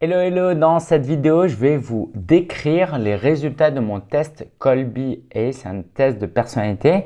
Hello hello, dans cette vidéo je vais vous décrire les résultats de mon test Colby A, c'est un test de personnalité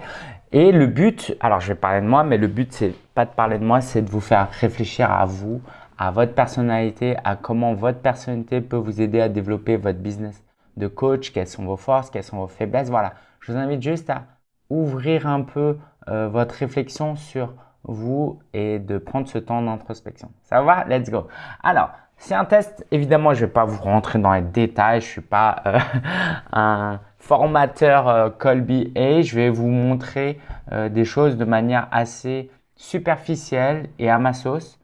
et le but, alors je vais parler de moi mais le but c'est pas de parler de moi, c'est de vous faire réfléchir à vous, à votre personnalité, à comment votre personnalité peut vous aider à développer votre business de coach, quelles sont vos forces, quelles sont vos faiblesses, voilà. Je vous invite juste à ouvrir un peu euh, votre réflexion sur vous et de prendre ce temps d'introspection. Ça va? Let's go Alors, c'est un test, évidemment, je ne vais pas vous rentrer dans les détails, je ne suis pas euh, un formateur euh, Colby A. Je vais vous montrer euh, des choses de manière assez superficielle et à ma sauce.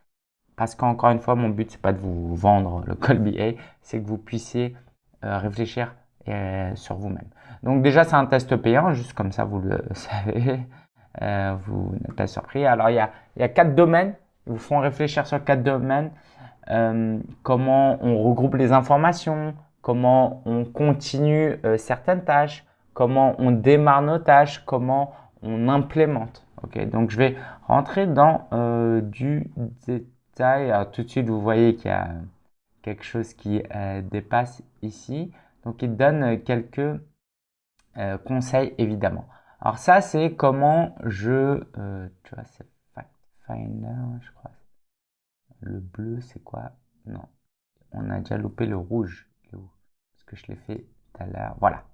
Parce qu'encore une fois, mon but, c'est pas de vous vendre le Colby A, c'est que vous puissiez réfléchir sur vous-même. Donc déjà, c'est un test payant, juste comme ça, vous le savez. vous n'êtes pas surpris. Alors, il y a, y a quatre domaines. Ils vous font réfléchir sur quatre domaines. Euh, comment on regroupe les informations, comment on continue euh, certaines tâches, comment on démarre nos tâches, comment on implémente. Ok, donc je vais rentrer dans euh, du détail. Tout de suite, vous voyez qu'il y a quelque chose qui dépasse ici. Donc il donne quelques conseils évidemment. Alors ça, c'est comment je, tu vois, c'est Fact Finder, je crois. Le bleu, c'est quoi? Non. On a déjà loupé le rouge. Parce que je l'ai fait tout à l'heure. Voilà.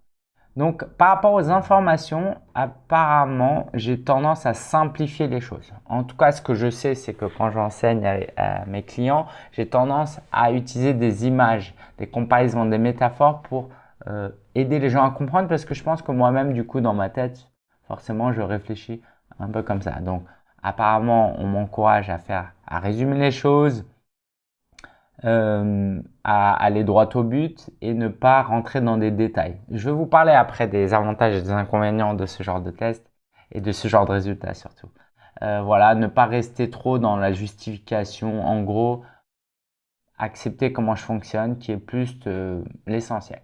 Donc, par rapport aux informations, apparemment, j'ai tendance à simplifier les choses. En tout cas, ce que je sais, c'est que quand j'enseigne à, mes clients, j'ai tendance à utiliser des images, des comparaisons, des métaphores pour euh, aider les gens à comprendre parce que je pense que moi-même, du coup, dans ma tête, forcément, je réfléchis un peu comme ça. Donc, apparemment, on m'encourage à faire, à résumer les choses, euh, à aller droit au but et ne pas rentrer dans des détails. Je vais vous parler après des avantages et des inconvénients de ce genre de test et de ce genre de résultats surtout. Euh, voilà, ne pas rester trop dans la justification. En gros, accepter comment je fonctionne qui est plus l'essentiel.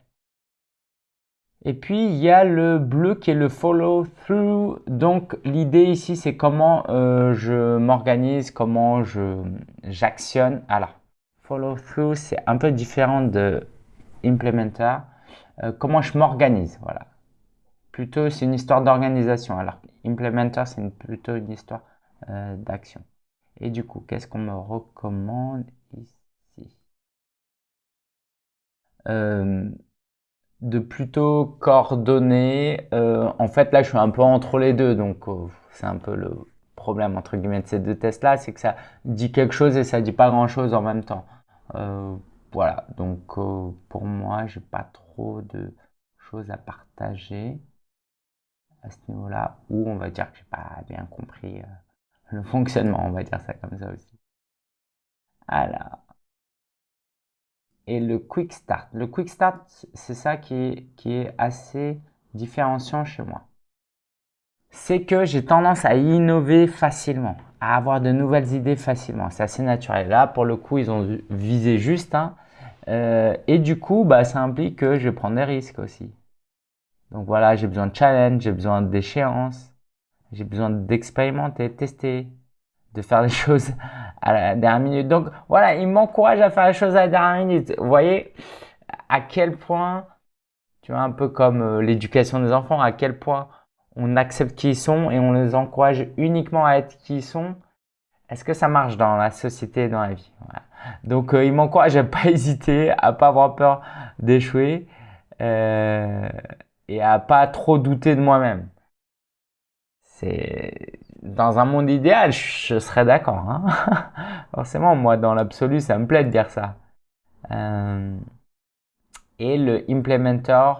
Et puis, il y a le bleu qui est le follow through. Donc, l'idée ici, c'est comment euh, je m'organise, comment je j'actionne. Alors, follow through, c'est un peu différent de implementer. Euh, comment je m'organise, voilà. Plutôt, c'est une histoire d'organisation. Alors, implementer, c'est plutôt une histoire euh, d'action. Et du coup, qu'est-ce qu'on me recommande ici? De plutôt coordonner. Euh, en fait, là, je suis un peu entre les deux, donc euh, c'est un peu le problème entre guillemets de ces deux tests-là, c'est que ça dit quelque chose et ça dit pas grand-chose en même temps. Euh, voilà, donc pour moi, j'ai pas trop de choses à partager à ce niveau-là, ou on va dire que j'ai pas bien compris le fonctionnement, on va dire ça comme ça aussi. Alors, et le quick start. Le quick start, c'est ça qui est, qui est assez différenciant chez moi. C'est que j'ai tendance à innover facilement, à avoir de nouvelles idées facilement. C'est assez naturel. Là, pour le coup, ils ont visé juste. Hein. Euh, et du coup, bah, ça implique que je prends des risques aussi. Donc voilà, j'ai besoin de challenge, j'ai besoin d'échéance, j'ai besoin d'expérimenter, tester, de faire les choses à la dernière minute. Donc voilà, il m'encourage à faire les choses à la dernière minute. Vous voyez à quel point, tu vois, un peu comme euh, l'éducation des enfants, à quel point on accepte qui ils sont et on les encourage uniquement à être qui ils sont. Est-ce que ça marche dans la société et dans la vie? Donc euh, il m'encourage à pas hésiter, à pas avoir peur d'échouer euh, et à pas trop douter de moi-même. C'est dans un monde idéal, je serais d'accord. Hein Forcément, moi, dans l'absolu, ça me plaît de dire ça. Euh, et le implementer,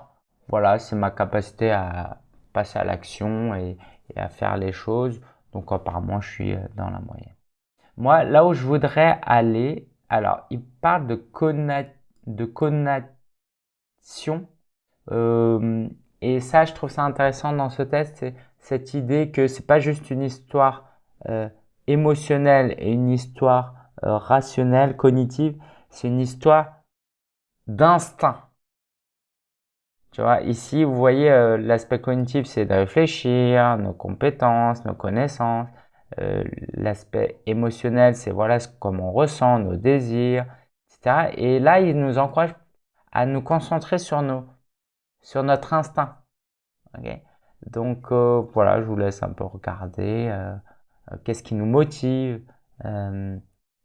voilà, c'est ma capacité à passer à l'action et, à faire les choses. Donc, apparemment, je suis euh, dans la moyenne. Moi, là où je voudrais aller, alors, il parle de, de connexion. Euh, et ça, je trouve ça intéressant dans ce test, cette idée que c'est pas juste une histoire euh, émotionnelle et une histoire euh, rationnelle, cognitive, c'est une histoire d'instinct. Tu vois, ici, vous voyez, euh, l'aspect cognitif, c'est de réfléchir, nos compétences, nos connaissances. l'aspect émotionnel, c'est voilà comment on ressent, nos désirs, etc. Et là, il nous encourage à nous concentrer sur nos, sur notre instinct. Donc euh, voilà, je vous laisse un peu regarder euh, euh, qu'est-ce qui nous motive,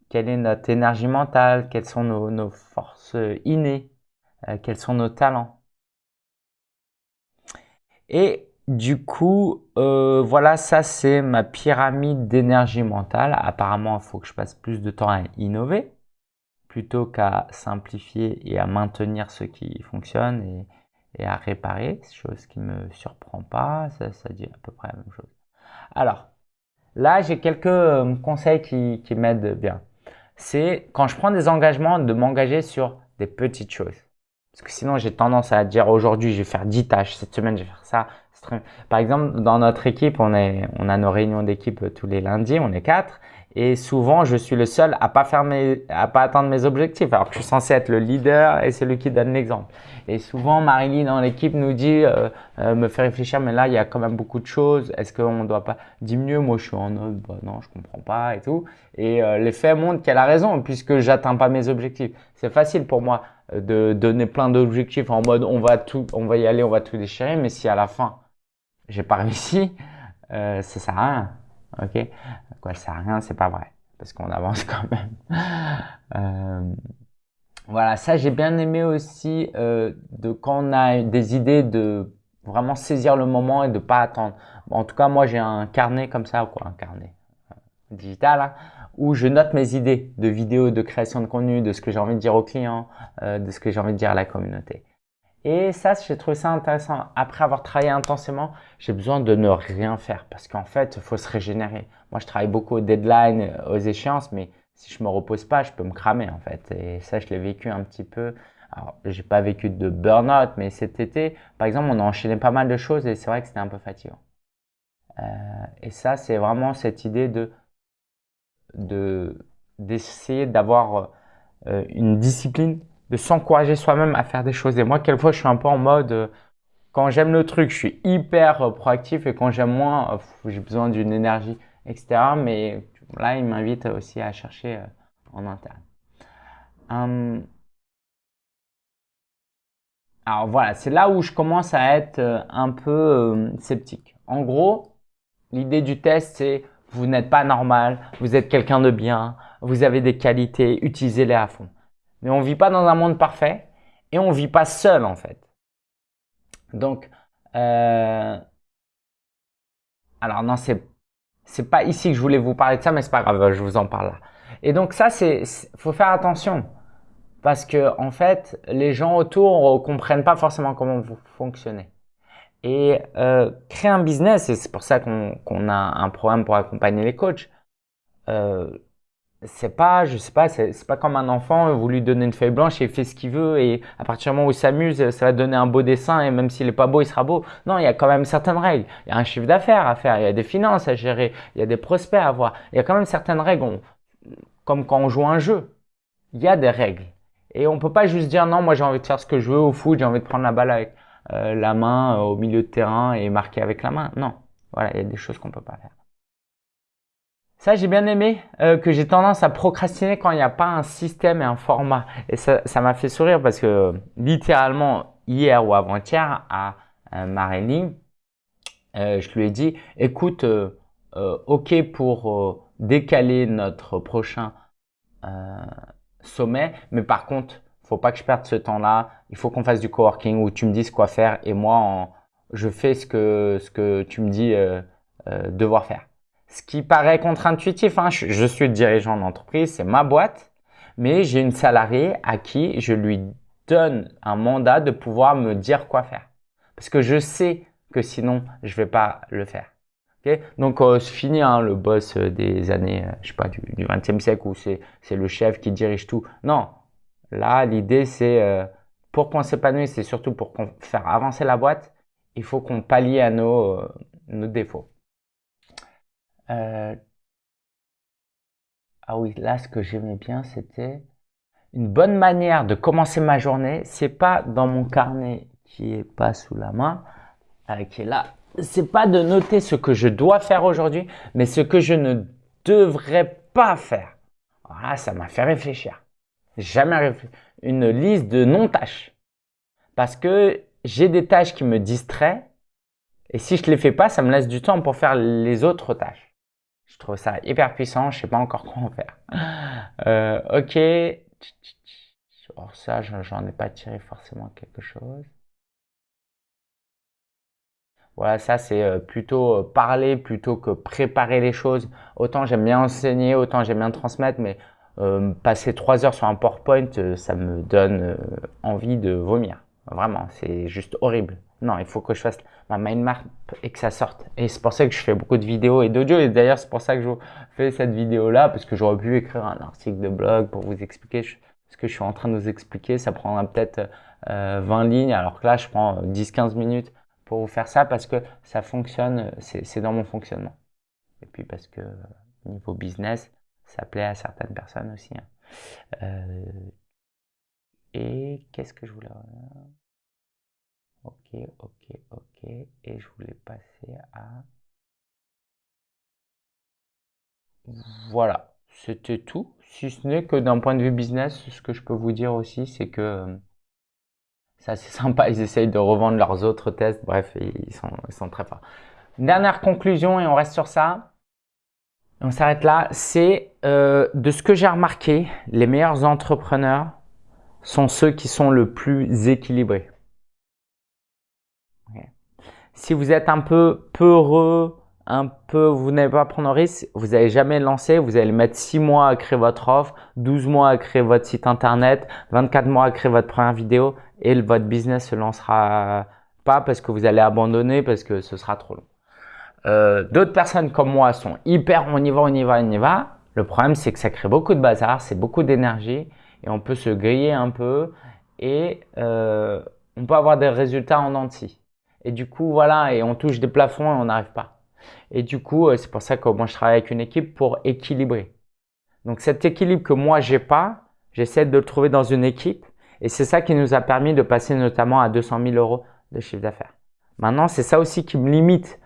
quelle est notre énergie mentale, quelles sont nos, forces innées, quels sont nos talents. Et du coup, voilà, ça c'est ma pyramide d'énergie mentale. Apparemment, il faut que je passe plus de temps à innover plutôt qu'à simplifier et à maintenir ce qui fonctionne et à réparer, chose qui me surprend pas, ça, dit à peu près la même chose. Alors, là, j'ai quelques euh, conseils qui, qui m'aident bien. C'est quand je prends des engagements, de m'engager sur des petites choses. Parce que sinon, j'ai tendance à dire aujourd'hui, je vais faire 10 tâches, cette semaine, je vais faire ça. Par exemple, dans notre équipe, on, est, on a nos réunions d'équipe tous les lundis, on est quatre. Et souvent, je suis le seul à pas faire mes, à pas atteindre mes objectifs, alors que je suis censé être le leader et celui qui donne l'exemple. Et souvent, Marilyn dans l'équipe nous dit, euh, euh, me fait réfléchir, mais là, il y a quand même beaucoup de choses. Est-ce qu'on ne doit pas diminuer Moi, je suis en mode, bah, non, je comprends pas et tout. Et euh, les faits montrent qu'elle a raison, puisque j'atteins pas mes objectifs. C'est facile pour moi de donner plein d'objectifs en mode, on va tout, on va y aller, on va tout déchirer. Mais si à la fin, j'ai pas réussi, ça sert à rien. Ok? Quoi, ça sert à rien, c'est pas vrai. Parce qu'on avance quand même. euh, voilà, ça j'ai bien aimé aussi euh, de quand on a des idées de vraiment saisir le moment et de pas attendre. en tout cas, moi j'ai un carnet comme ça, quoi, un carnet euh, digital, hein, où je note mes idées de vidéos, de création de contenu, de ce que j'ai envie de dire aux clients, de ce que j'ai envie de dire à la communauté. Et ça, j'ai trouvé ça intéressant. Après avoir travaillé intensément, j'ai besoin de ne rien faire parce qu'en fait, il faut se régénérer. Moi, je travaille beaucoup aux deadlines, aux échéances, mais si je me repose pas, je peux me cramer en fait. Et ça, je l'ai vécu un petit peu. Alors, j'ai pas vécu de burn-out, mais cet été, par exemple, on a enchaîné pas mal de choses et c'est vrai que c'était un peu fatigant. Euh, et ça, c'est vraiment cette idée de d'essayer d'avoir euh, une discipline de s'encourager soi-même à faire des choses. Et moi, quelquefois, je suis un peu en mode, euh, quand j'aime le truc, je suis hyper euh, proactif et quand j'aime moins, euh, j'ai besoin d'une énergie, etc. Mais là, il m'invite aussi à chercher en interne. Hum. Alors voilà, c'est là où je commence à être un peu sceptique. En gros, l'idée du test, c'est vous n'êtes pas normal, vous êtes quelqu'un de bien, vous avez des qualités, utilisez-les à fond. Mais on vit pas dans un monde parfait et on vit pas seul en fait. Donc, euh, alors non, c'est c'est pas ici que je voulais vous parler de ça, mais c'est pas grave, je vous en parle là. Et donc ça, c'est faut faire attention parce que en fait, les gens autour comprennent pas forcément comment vous fonctionnez. Et euh, créer un business, et c'est pour ça qu'on a un programme pour accompagner les coachs. Euh, c'est pas, je sais pas, c'est pas comme un enfant, vous lui donnez une feuille blanche et il fait ce qu'il veut et à partir du moment où il s'amuse, ça va donner un beau dessin et même s'il est pas beau, il sera beau. Non, il y a quand même certaines règles. Il y a un chiffre d'affaires à faire, il y a des finances à gérer, il y a des prospects à avoir. Il y a quand même certaines règles, comme quand on joue un jeu. Il y a des règles. Et on peut pas juste dire non, moi j'ai envie de faire ce que je veux au foot, j'ai envie de prendre la balle avec euh, la main euh, au milieu de terrain et marquer avec la main. Non. Voilà, il y a des choses qu'on peut pas faire. Ça, j'ai bien aimé euh, que j'ai tendance à procrastiner quand il n'y a pas un système et un format. Et ça, m'a fait sourire parce que littéralement, hier ou avant-hier, à euh, euh, je lui ai dit, écoute, euh, euh, ok pour décaler notre prochain sommet, mais par contre, faut pas que je perde ce temps-là. Il faut qu'on fasse du coworking où tu me dises quoi faire et moi, je fais ce que, ce que tu me dis devoir faire ce qui paraît contre-intuitif. Hein. Je, suis dirigeant d'entreprise, c'est ma boîte, mais j'ai une salariée à qui je lui donne un mandat de pouvoir me dire quoi faire. Parce que je sais que sinon, je vais pas le faire. Donc, euh, c'est fini hein, le boss des années, euh, je sais pas, du, du 20e siècle où c'est le chef qui dirige tout. Non, là, l'idée, c'est euh, pour qu'on s'épanouisse, c'est surtout pour faire avancer la boîte, il faut qu'on pallie à nos, euh, nos défauts. Euh, ah oui, là, ce que j'aimais bien, c'était une bonne manière de commencer ma journée. C'est pas dans mon carnet qui est pas sous la main, euh, qui est là. C'est pas de noter ce que je dois faire aujourd'hui, mais ce que je ne devrais pas faire. Voilà, ça m'a fait réfléchir. Jamais une liste de non-tâches. Parce que j'ai des tâches qui me distraient et si je les fais pas, ça me laisse du temps pour faire les autres tâches. Je trouve ça hyper puissant, je sais pas encore comment faire. Euh, ok. Or ça, j'en ai pas tiré forcément quelque chose. Voilà, ça c'est euh, plutôt euh, parler plutôt que préparer les choses. Autant j'aime bien enseigner, autant j'aime bien transmettre, mais passer trois heures sur un PowerPoint, ça me donne envie de vomir. Vraiment, c'est juste horrible. Non, il faut que je fasse ma mind map et que ça sorte. Et c'est pour ça que je fais beaucoup de vidéos et d'audio. Et d'ailleurs, c'est pour ça que je fais cette vidéo-là, parce que j'aurais pu écrire un article de blog pour vous expliquer ce que je suis en train de vous expliquer. Ça prendra peut-être 20 lignes, alors que là, je prends 10-15 minutes pour vous faire ça parce que ça fonctionne, c'est dans mon fonctionnement. Et puis parce que niveau business, ça plaît à certaines personnes aussi. Hein. Euh, et qu'est-ce que je voulais... Ok, ok, ok. Et je voulais passer à... Voilà, c'était tout. Si ce n'est que d'un point de vue business, ce que je peux vous dire aussi, c'est que ça, c'est sympa. Ils essayent de revendre leurs autres tests. Bref, ils sont, ils sont très forts. Dernière conclusion, et on reste sur ça. On s'arrête là. C'est euh, de ce que j'ai remarqué, les meilleurs entrepreneurs sont ceux qui sont le plus équilibrés. Si vous êtes un peu peureux, un peu, vous n'avez pas prendre un risque, vous n'allez jamais lancer, vous allez mettre 6 mois à créer votre offre, 12 mois à créer votre site internet, 24 mois à créer votre première vidéo et votre business se lancera pas parce que vous allez abandonner parce que ce sera trop long. Euh, D'autres personnes comme moi sont hyper on y va, on y va, on y va. Le problème c'est que ça crée beaucoup de bazar, c'est beaucoup d'énergie et on peut se griller un peu et euh, on peut avoir des résultats en entier. Et du coup voilà, et on touche des plafonds et on n'arrive pas. Et du coup, euh, c'est pour ça que moi je travaille avec une équipe pour équilibrer. Donc cet équilibre que moi j'ai pas, j'essaie de le trouver dans une équipe et c'est ça qui nous a permis de passer notamment à 200 000 euros de chiffre d'affaires. Maintenant, c'est ça aussi qui me limite.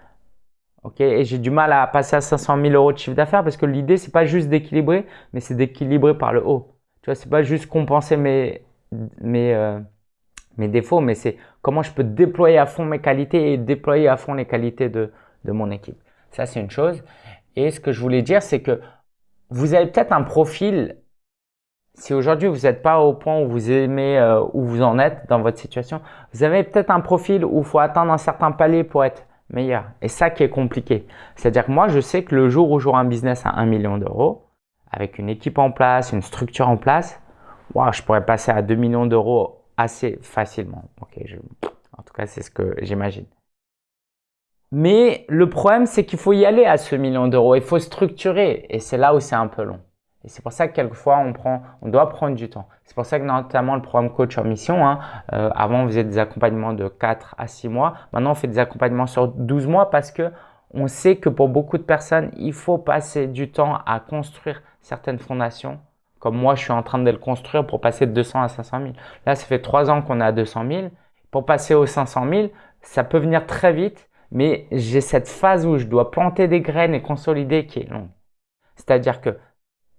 Ok, et j'ai du mal à passer à 500 000 euros de chiffre d'affaires parce que l'idée c'est pas juste d'équilibrer, mais c'est d'équilibrer par le haut. Tu vois, c'est pas juste compenser mes mes euh, mes défauts, mais c'est comment je peux déployer à fond mes qualités et déployer à fond les qualités de de mon équipe. Ça c'est une chose. Et ce que je voulais dire, c'est que vous avez peut-être un profil si aujourd'hui vous n'êtes pas au point où vous aimez euh, où vous en êtes dans votre situation, vous avez peut-être un profil où il faut atteindre un certain palier pour être meilleur. Et ça qui est compliqué. C'est-à-dire que moi, je sais que le jour où j'aurai un business à 1 million d'euros, avec une équipe en place, une structure en place, wow, je pourrais passer à 2 millions d'euros assez facilement. En tout cas, c'est ce que j'imagine. Mais le problème, c'est qu'il faut y aller à ce million d'euros. Il faut structurer. Et c'est là où c'est un peu long. Et c'est pour ça que quelquefois, on doit prendre du temps. C'est pour ça que notamment le programme Coach en Mission, hein, euh, avant on faisait des accompagnements de 4 à 6 mois. Maintenant, on fait des accompagnements sur 12 mois parce que on sait que pour beaucoup de personnes, il faut passer du temps à construire certaines fondations. Comme moi, je suis en train de le construire pour passer de 200 à 500 000. Là, ça fait 3 ans qu'on est à 200 000. Pour passer aux 500 000, ça peut venir très vite, mais j'ai cette phase où je dois planter des graines et consolider qui est longue. C'est-à-dire que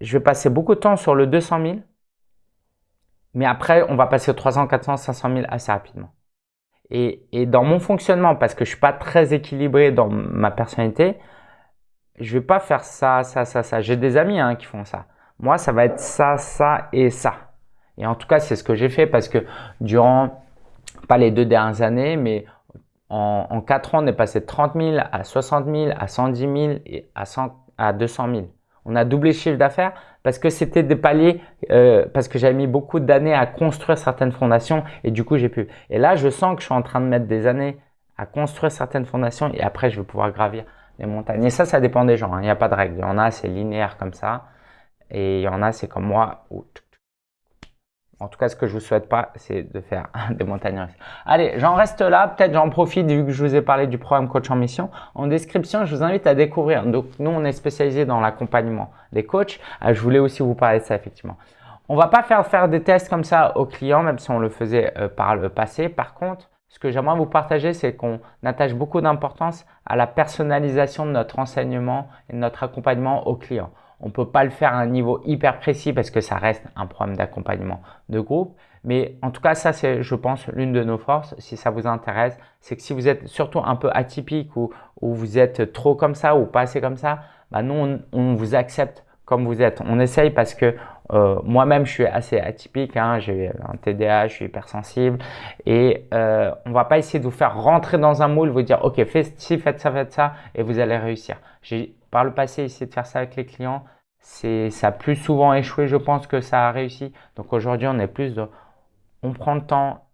je vais passer beaucoup de temps sur le 200 000, mais après, on va passer au 300, 400, 500 000 assez rapidement. Et, et dans mon fonctionnement, parce que je suis pas très équilibré dans ma personnalité, je vais pas faire ça, ça, ça, ça. J'ai des amis hein, qui font ça. Moi, ça va être ça, ça et ça. Et en tout cas, c'est ce que j'ai fait parce que durant, pas les deux dernières années, mais en, en 4 ans, on est passé de 30 000 à 60 000, à 110 000 et à, 100, à 200 000. On a doublé le chiffre d'affaires parce que c'était des paliers, euh, parce que j'avais mis beaucoup d'années à construire certaines fondations et du coup j'ai pu. Et là, je sens que je suis en train de mettre des années à construire certaines fondations et après je vais pouvoir gravir les montagnes. Et ça, ça dépend des gens. Hein. Il n'y a pas de règle. Il y en a, c'est linéaire comme ça. Et il y en a, c'est comme moi, en tout cas, ce que je vous souhaite pas, c'est de faire des montagnes russes. Allez, j'en reste là. Peut-être j'en profite vu que je vous ai parlé du programme Coach en Mission. En description, je vous invite à découvrir. Donc, nous, on est spécialisé dans l'accompagnement des coachs. Euh, je voulais aussi vous parler de ça, effectivement. On va pas faire faire des tests comme ça aux clients, même si on le faisait euh, par le passé. Par contre, ce que j'aimerais vous partager, c'est qu'on attache beaucoup d'importance à la personnalisation de notre enseignement et de notre accompagnement aux clients. On ne peut pas le faire à un niveau hyper précis parce que ça reste un problème d'accompagnement de groupe. Mais en tout cas, ça, c'est, je pense, l'une de nos forces, si ça vous intéresse, c'est que si vous êtes surtout un peu atypique ou, ou vous êtes trop comme ça ou pas assez comme ça, bah nous, on, vous accepte comme vous êtes. On essaye parce que euh, moi-même, je suis assez atypique. Hein, j'ai un TDA, je suis hypersensible. Et euh, on va pas essayer de vous faire rentrer dans un moule, vous dire, OK, faites ci, faites ça, faites ça, et vous allez réussir. J'ai par le passé essayé de faire ça avec les clients. Ça a plus souvent échoué, je pense, que ça a réussi. Donc aujourd'hui, on est plus de on prend le temps,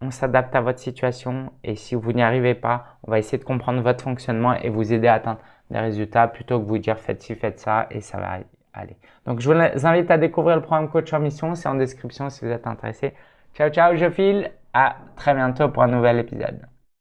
on s'adapte à votre situation et si vous n'y arrivez pas, on va essayer de comprendre votre fonctionnement et vous aider à atteindre des résultats plutôt que vous dire faites ci, faites ça et ça va aller. Donc, je vous invite à découvrir le programme Coach en Mission. C'est en description si vous êtes intéressé. Ciao, ciao, je file. À très bientôt pour un nouvel épisode.